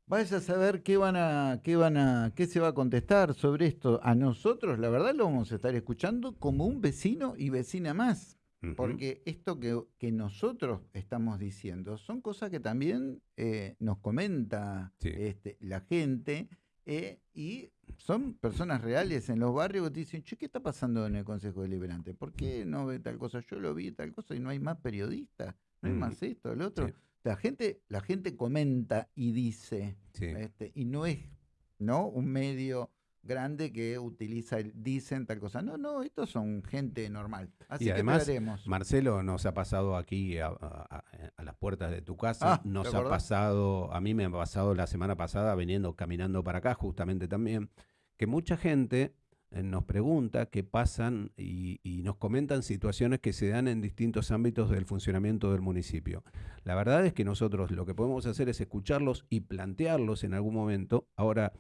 Vaya a saber qué van a, qué van a, qué se va a contestar sobre esto. A nosotros, la verdad, lo vamos a estar escuchando como un vecino y vecina más. Porque esto que, que nosotros estamos diciendo son cosas que también eh, nos comenta Sí. este, la gente eh, y son personas reales en los barrios que te dicen, che, ¿qué está pasando en el Consejo Deliberante? ¿Por qué no ve tal cosa? Yo lo vi tal cosa y no hay más periodistas, no hay Mm. más esto, el otro. Sí. La gente, la gente comenta y dice, Sí. este, y no es ¿no? un medio grande que utiliza el dicen tal cosa. No, no, estos son gente normal. Así Y además, que esperaremos. Marcelo nos ha pasado aquí a, a- a- a las puertas de tu casa, Ah, ¿te nos ha pasado, a mí me ha pasado la semana pasada viniendo caminando para acá justamente también, que mucha gente eh, nos pregunta qué pasan y, y nos comentan situaciones que se dan en distintos ámbitos del funcionamiento del municipio. La verdad es que nosotros lo que podemos hacer es escucharlos y plantearlos en algún momento. Ahora,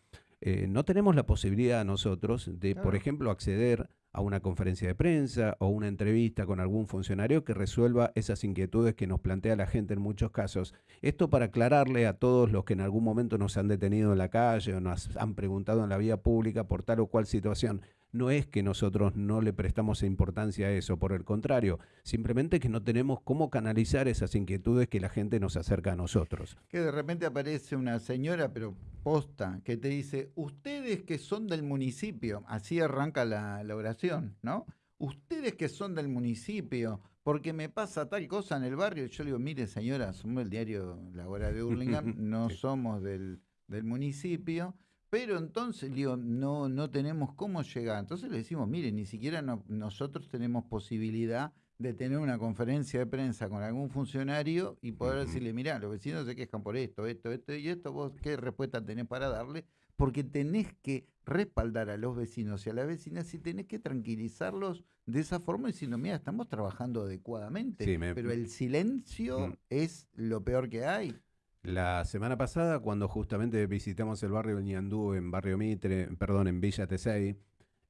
eh, no tenemos la posibilidad nosotros de, por ejemplo, acceder a una conferencia de prensa o una entrevista con algún funcionario que resuelva esas inquietudes que nos plantea la gente en muchos casos. Esto para aclararle a todos los que en algún momento nos han detenido en la calle o nos han preguntado en la vía pública por tal o cual situación. No es que nosotros no le prestamos importancia a eso, por el contrario, simplemente que no tenemos cómo canalizar esas inquietudes que la gente nos acerca a nosotros. Que de repente aparece una señora, pero posta, que te dice, ustedes que son del municipio, así arranca la, la oración, ¿no? Ustedes que son del municipio, porque me pasa tal cosa en el barrio. Y yo le digo, mire señora, somos el diario La Hora de Hurlingham, no Sí. somos del, del municipio. Pero entonces, digo, no, no tenemos cómo llegar. Entonces le decimos, mire, ni siquiera no- nosotros tenemos posibilidad de tener una conferencia de prensa con algún funcionario y poder decirle, mirá, los vecinos se quejan por esto, esto, esto y esto, vos qué respuesta tenés para darle, porque tenés que respaldar a los vecinos y a las vecinas y tenés que tranquilizarlos de esa forma diciendo, mira, estamos trabajando adecuadamente, Sí, me- pero el silencio Mm. es lo peor que hay. La semana pasada, cuando justamente visitamos el barrio del Ñandú en Barrio Mitre, perdón, en Villa Tesey,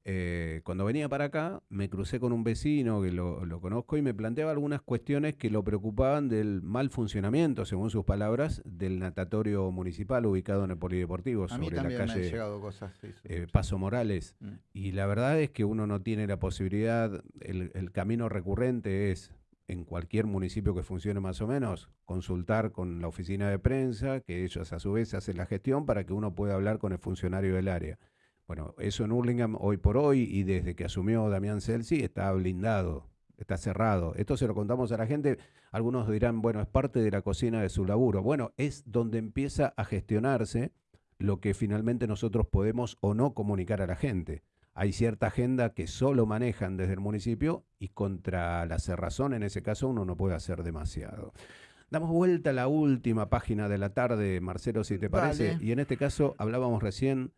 eh, cuando venía para acá, me crucé con un vecino que lo, lo conozco y me planteaba algunas cuestiones que lo preocupaban del mal funcionamiento, según sus palabras, del natatorio municipal ubicado en el Polideportivo, sobre la calle llegado cosas. sí, sí, eh, sí. Paso Morales. Mm. Y la verdad es que uno no tiene la posibilidad, el, el camino recurrente es en cualquier municipio que funcione más o menos, consultar con la oficina de prensa, que ellos a su vez hacen la gestión para que uno pueda hablar con el funcionario del área. Bueno, eso en Hurlingham hoy por hoy y desde que asumió Damián Celsi está blindado, está cerrado. Esto se lo contamos a la gente. Algunos dirán, bueno, es parte de la cocina de su laburo. Bueno, es donde empieza a gestionarse lo que finalmente nosotros podemos o no comunicar a la gente. Hay cierta agenda que solo manejan desde el municipio y contra la cerrazón en ese caso uno no puede hacer demasiado. Damos vuelta a la última página de la tarde, Marcelo, si te parece. Y en este caso hablábamos recién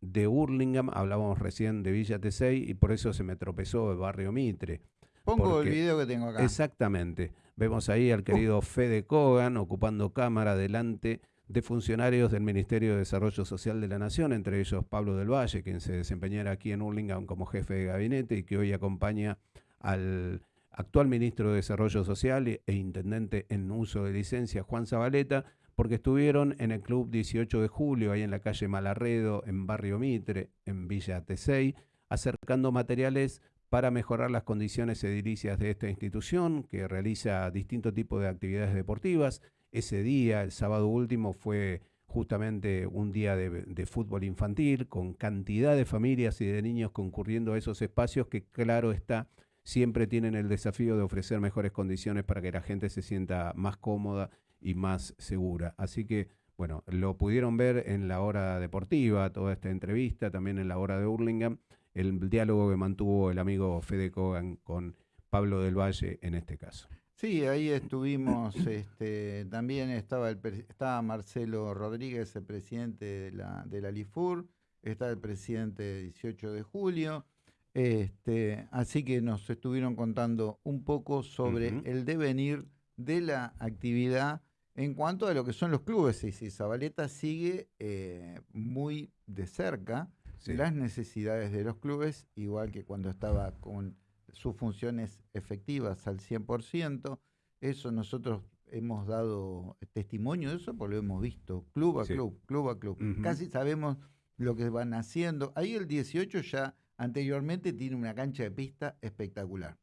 de Hurlingham, hablábamos recién de Villa Tesey y por eso se me tropezó el barrio Mitre. Pongo porque- el video que tengo acá. Exactamente. Vemos ahí al querido Fede Kogan ocupando cámara delante de funcionarios del Ministerio de Desarrollo Social de la Nación, entre ellos Pablo del Valle, quien se desempeñara aquí en Hurlingham como jefe de gabinete y que hoy acompaña al actual ministro de Desarrollo Social e intendente en uso de licencia, Juan Zabaleta, porque estuvieron en el Club 18 de Julio, ahí en la calle Malarredo, en Barrio Mitre, en Villa Tesey, acercando materiales para mejorar las condiciones edilicias de esta institución, que realiza distintos tipos de actividades deportivas. Ese día, el sábado último, fue justamente un día de, fútbol infantil, con cantidad de familias y de niños concurriendo a esos espacios que, claro está, siempre tienen el desafío de ofrecer mejores condiciones para que la gente se sienta más cómoda y más segura. Así que, bueno, lo pudieron ver en la hora deportiva, toda esta entrevista, también en la hora de Hurlingham, el diálogo que mantuvo el amigo Fede Kogan con Pablo del Valle en este caso. Sí, ahí estuvimos, este, también estaba, el, estaba Marcelo Rodríguez, el presidente de la, de la LIFUR, está el presidente 18 de julio, este, así que nos estuvieron contando un poco sobre el devenir de la actividad en cuanto a lo que son los clubes. Y si Zabaleta sigue eh, muy de cerca las necesidades de los clubes, igual que cuando estaba con sus funciones efectivas al 100%. Eso nosotros hemos dado testimonio de eso porque lo hemos visto club a club, club a club. Casi sabemos lo que van haciendo. Ahí el 18 ya anteriormente tiene una cancha de pista espectacular.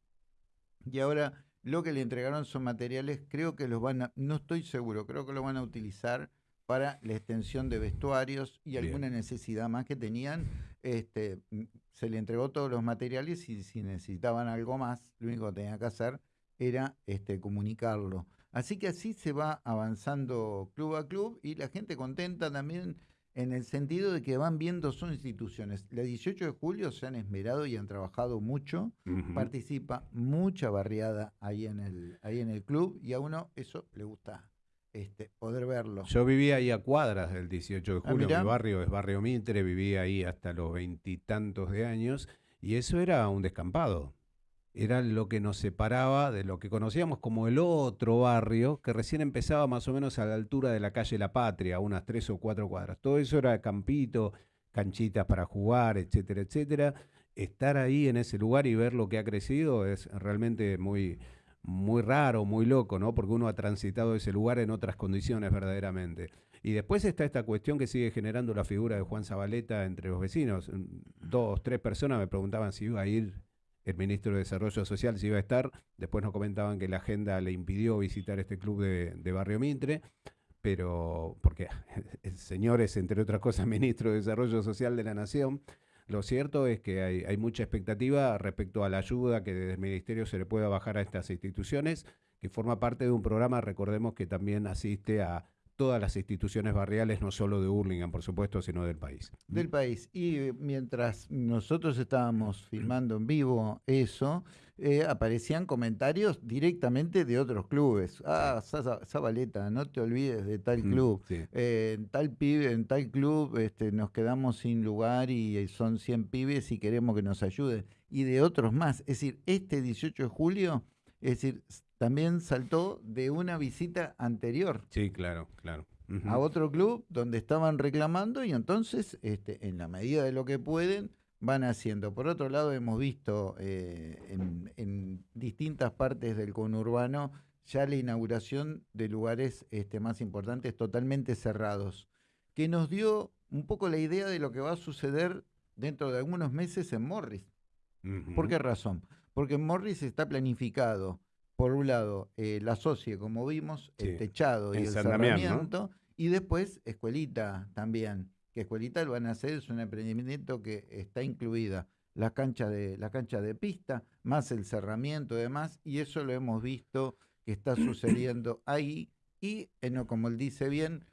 Y ahora lo que le entregaron son materiales, creo que los van a, no estoy seguro, creo que lo van a utilizar para la extensión de vestuarios y alguna necesidad más que tenían. Este, se le entregó todos los materiales y si necesitaban algo más, lo único que tenía que hacer era este, comunicarlo. Así que así se va avanzando club a club y la gente contenta también en el sentido de que van viendo son instituciones. La 18 de julio se han esmerado y han trabajado mucho, participa mucha barriada ahí en, el, ahí en el club y a uno eso le gusta este, poder verlo. Yo vivía ahí a cuadras del 18 de ah, julio, mi barrio es Barrio Mitre, vivía ahí hasta los veintitantos de años y eso era un descampado. Era lo que nos separaba de lo que conocíamos como el otro barrio, que recién empezaba más o menos a la altura de la calle La Patria, unas tres o cuatro cuadras. Todo eso era campito, canchitas para jugar, etcétera, etcétera. Estar ahí en ese lugar y ver lo que ha crecido es realmente muy, muy raro, muy loco, ¿no? Porque uno ha transitado ese lugar en otras condiciones verdaderamente. Y después está esta cuestión que sigue generando la figura de Juan Zabaleta entre los vecinos. Dos, tres personas me preguntaban si iba a ir el ministro de Desarrollo Social, si iba a estar. Después nos comentaban que la agenda le impidió visitar este club de, de Barrio Mitre pero porque el señor es, entre otras cosas, ministro de Desarrollo Social de la Nación, lo cierto es que hay, mucha expectativa respecto a la ayuda que desde el Ministerio se le pueda bajar a estas instituciones, que forma parte de un programa, recordemos que también asiste a todas las instituciones barriales, no solo de Hurlingham, por supuesto, sino del país. Del país. Y eh, mientras nosotros estábamos filmando en vivo eso, eh, aparecían comentarios directamente de otros clubes. Ah, Zabaleta, no te olvides de tal club. Eh, en tal pibe, en tal club este, nos quedamos sin lugar y son 100 pibes y queremos que nos ayuden. Y de otros más. Es decir, este 18 de julio, es decir, también saltó de una visita anterior. Sí, claro, claro. A otro club donde estaban reclamando y entonces, este, en la medida de lo que pueden, van haciendo. Por otro lado, hemos visto eh, en, distintas partes del conurbano ya la inauguración de lugares este, más importantes totalmente cerrados, que nos dio un poco la idea de lo que va a suceder dentro de algunos meses en Morris. ¿Por qué razón? Porque Morris está planificado por un lado, eh, la socie, como vimos, el techado y el cerramiento, y después escuelita también, que escuelita lo van a hacer, es un emprendimiento que está incluida la cancha de, la cancha de pista, más el cerramiento y demás, y eso lo hemos visto que está sucediendo ahí, y como él dice bien,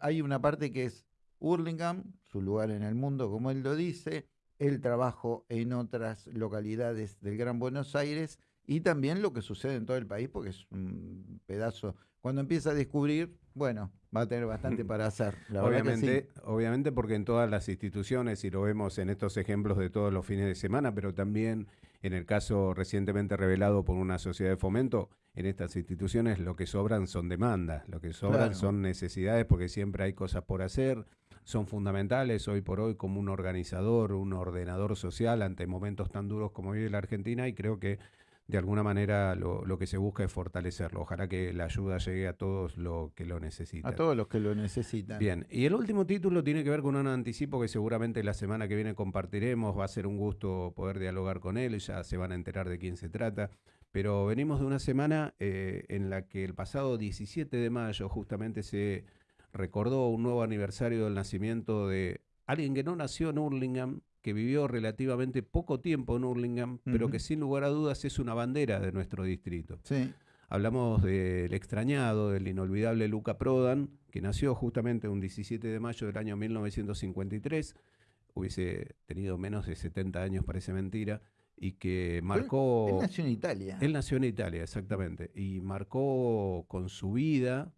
hay una parte que es Hurlingham, su lugar en el mundo, como él lo dice, el trabajo en otras localidades del Gran Buenos Aires, y también lo que sucede en todo el país, porque es un pedazo. Cuando empieza a descubrir, bueno, va a tener bastante para hacer. obviamente, obviamente porque en todas las instituciones, y lo vemos en estos ejemplos de todos los fines de semana, pero también en el caso recientemente revelado por una sociedad de fomento, en estas instituciones lo que sobran son demandas, lo que sobran son necesidades porque siempre hay cosas por hacer, son fundamentales hoy por hoy como un organizador, un ordenador social ante momentos tan duros como vive la Argentina y creo que de alguna manera lo, lo, que se busca es fortalecerlo. Ojalá que la ayuda llegue a todos los que lo necesitan. A todos los que lo necesitan. Bien, y el último título tiene que ver con un anticipo que seguramente la semana que viene compartiremos. Va a ser un gusto poder dialogar con él, ya se van a enterar de quién se trata. Pero venimos de una semana eh, en la que el pasado 17 de mayo justamente se recordó un nuevo aniversario del nacimiento de alguien que no nació en Hurlingham, que vivió relativamente poco tiempo en Hurlingham, pero que sin lugar a dudas es una bandera de nuestro distrito. Hablamos del extrañado, del inolvidable Luca Prodan, que nació justamente un 17 de mayo del año 1953, hubiese tenido menos de 70 años, parece mentira, y que marcó... Él nació en Italia. Él nació en Italia, exactamente, y marcó con su vida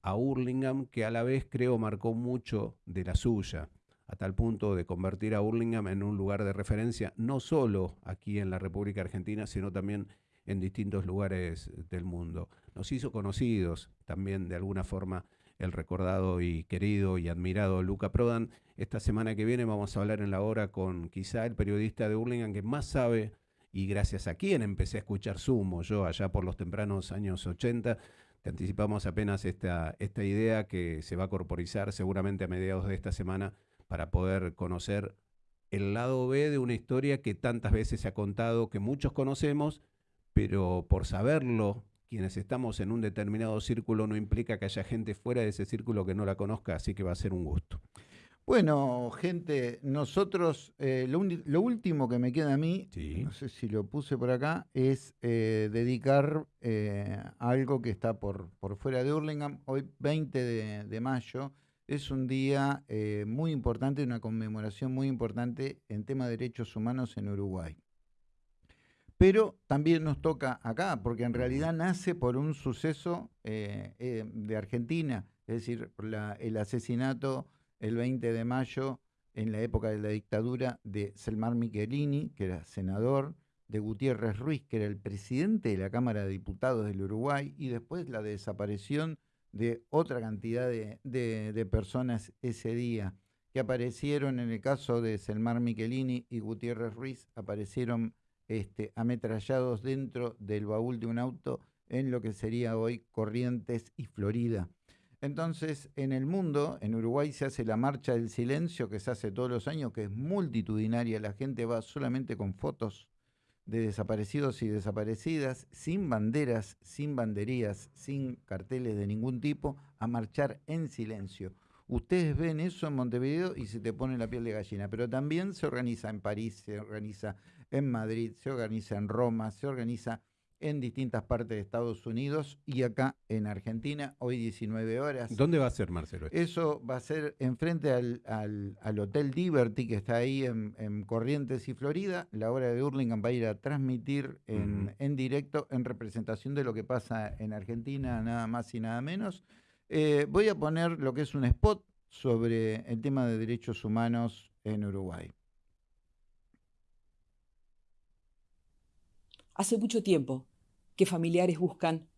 a Hurlingham, que a la vez creo marcó mucho de la suya a tal punto de convertir a Burlingame en un lugar de referencia, no solo aquí en la República Argentina, sino también en distintos lugares del mundo. Nos hizo conocidos también de alguna forma el recordado y querido y admirado Luca Prodan. Esta semana que viene vamos a hablar en la hora con quizá el periodista de Burlingame que más sabe y gracias a quien empecé a escuchar Sumo, yo allá por los tempranos años 80. Te anticipamos apenas esta, esta idea que se va a corporizar seguramente a mediados de esta semana para poder conocer el lado B de una historia que tantas veces se ha contado, que muchos conocemos, pero por saberlo, quienes estamos en un determinado círculo no implica que haya gente fuera de ese círculo que no la conozca, así que va a ser un gusto. Bueno, gente, nosotros, eh, lo, último que me queda a mí, no sé si lo puse por acá, es eh, dedicar eh, algo que está por, por fuera de Hurlingham, hoy 20 de mayo, es un día eh, muy importante, una conmemoración muy importante en tema de derechos humanos en Uruguay. Pero también nos toca acá, porque en realidad nace por un suceso eh, eh, de Argentina, es decir, el asesinato el 20 de mayo en la época de la dictadura de Selmar Michelini, que era senador, de Gutiérrez Ruiz, que era el presidente de la Cámara de Diputados del Uruguay, y después la desaparición de otra cantidad de, personas ese día. Que aparecieron en el caso de Selmar Michelini y Gutiérrez Ruiz, aparecieron este, ametrallados dentro del baúl de un auto en lo que sería hoy Corrientes y Florida. Entonces, en el mundo, en Uruguay se hace la marcha del silencio que se hace todos los años, que es multitudinaria, la gente va solamente con fotos de desaparecidos y desaparecidas, sin banderas, sin banderías, sin carteles de ningún tipo, a marchar en silencio. Ustedes ven eso en Montevideo y se te pone la piel de gallina, pero también se organiza en París, se organiza en Madrid, se organiza en Roma, se organiza en distintas partes de Estados Unidos y acá en Argentina, hoy 19 horas. ¿Dónde va a ser, Marcelo? Eso va a ser enfrente al, al, Hotel Liberty, que está ahí en, Corrientes y Florida. La hora de Hurlingham va a ir a transmitir en, en, directo, en representación de lo que pasa en Argentina, nada más y nada menos. Eh, voy a poner lo que es un spot sobre el tema de derechos humanos en Uruguay. Hace mucho tiempo que familiares buscan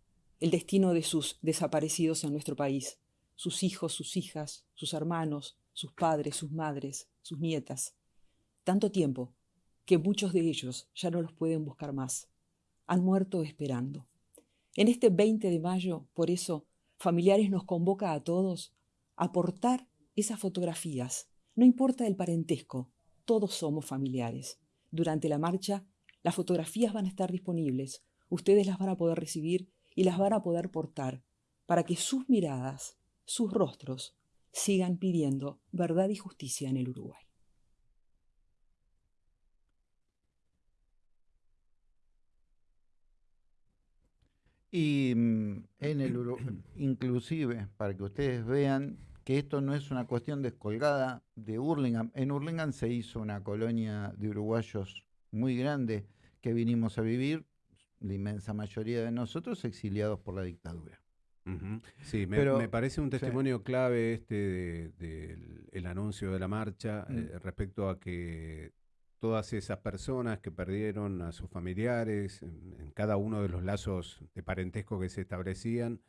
el destino de sus desaparecidos en nuestro país, sus hijos, sus hijas, sus hermanos, sus padres, sus madres, sus nietas. Tanto tiempo que muchos de ellos ya no los pueden buscar más. Han muerto esperando. En este 20 de mayo, por eso, Familiares nos convoca a todos aportar esas fotografías. No importa el parentesco, todos somos familiares. Durante la marcha, las fotografías van a estar disponibles ustedes las van a poder recibir y las van a poder portar para que sus miradas, sus rostros, sigan pidiendo verdad y justicia en el Uruguay. Y mm, en el inclusive, para que ustedes vean que esto no es una cuestión descolgada de Hurlingham. En Hurlingham se hizo una colonia de uruguayos muy grande que vinimos a vivir la inmensa mayoría de nosotros exiliados por la dictadura. Sí, me, parece un testimonio clave este del el anuncio de la marcha mm. eh, respecto a que todas esas personas que perdieron a sus familiares en, cada uno de los lazos de parentesco que se establecían,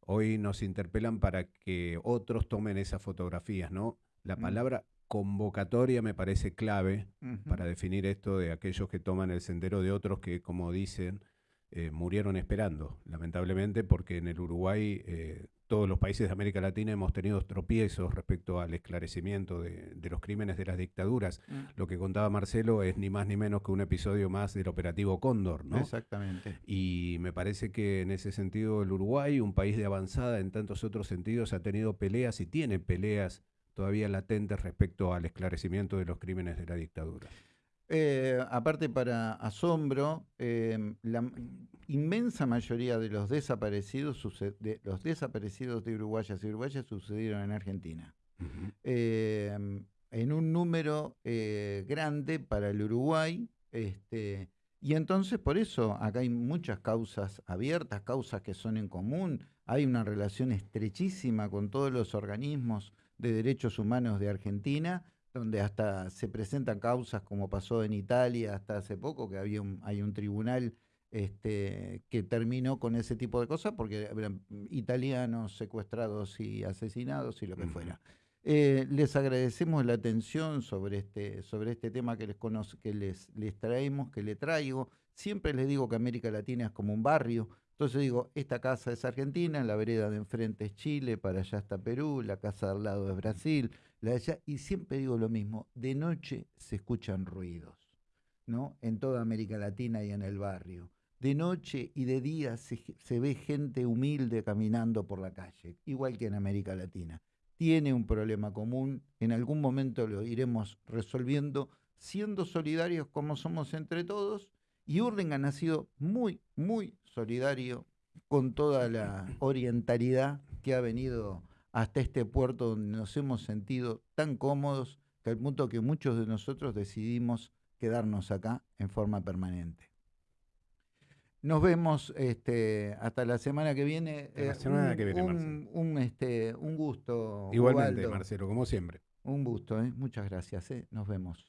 hoy nos interpelan para que otros tomen esas fotografías, ¿no? La mm. palabra convocatoria me parece clave para definir esto de aquellos que toman el sendero de otros que, como dicen, eh, murieron esperando, lamentablemente, porque en el Uruguay eh, todos los países de América Latina hemos tenido tropiezos respecto al esclarecimiento de, de los crímenes de las dictaduras. Mm. Lo que contaba Marcelo es ni más ni menos que un episodio más del operativo Cóndor, ¿no? Exactamente. Y me parece que en ese sentido el Uruguay, un país de avanzada en tantos otros sentidos, ha tenido peleas y tiene peleas todavía latentes respecto al esclarecimiento de los crímenes de la dictadura. Eh, aparte para asombro, eh, la inmensa mayoría de los desaparecidos, de, los desaparecidos de uruguayas y uruguayas sucedieron en Argentina. Eh, en un número eh, grande para el Uruguay. Este, y entonces por eso acá hay muchas causas abiertas, causas que son en común. Hay una relación estrechísima con todos los organismos de derechos humanos de Argentina, donde hasta se presentan causas como pasó en Italia hasta hace poco, que había un, hay un tribunal este, que terminó con ese tipo de cosas porque eran italianos secuestrados y asesinados y lo que fuera. Eh, les agradecemos la atención sobre este, sobre este tema que les conoce, que les, les traemos, que le traigo. Siempre les digo que América Latina es como un barrio. Entonces digo, esta casa es Argentina, la vereda de enfrente es Chile, para allá está Perú, la casa de al lado es Brasil, la de allá, y siempre digo lo mismo, de noche se escuchan ruidos, ¿no? En toda América Latina y en el barrio. De noche y de día se, se ve gente humilde caminando por la calle, igual que en América Latina tiene un problema común, en algún momento lo iremos resolviendo, siendo solidarios como somos entre todos, y Hurlingham ha sido muy, muy solidario con toda la orientalidad que ha venido hasta este puerto donde nos hemos sentido tan cómodos que al punto que muchos de nosotros decidimos quedarnos acá en forma permanente. Nos vemos este, hasta la semana que viene. La Eh, semana un- que viene, un, Marcelo. un, este, un gusto. Igualmente, Ubaldo. Marcelo, como siempre. Un gusto, ¿eh? muchas gracias. ¿eh? Nos vemos.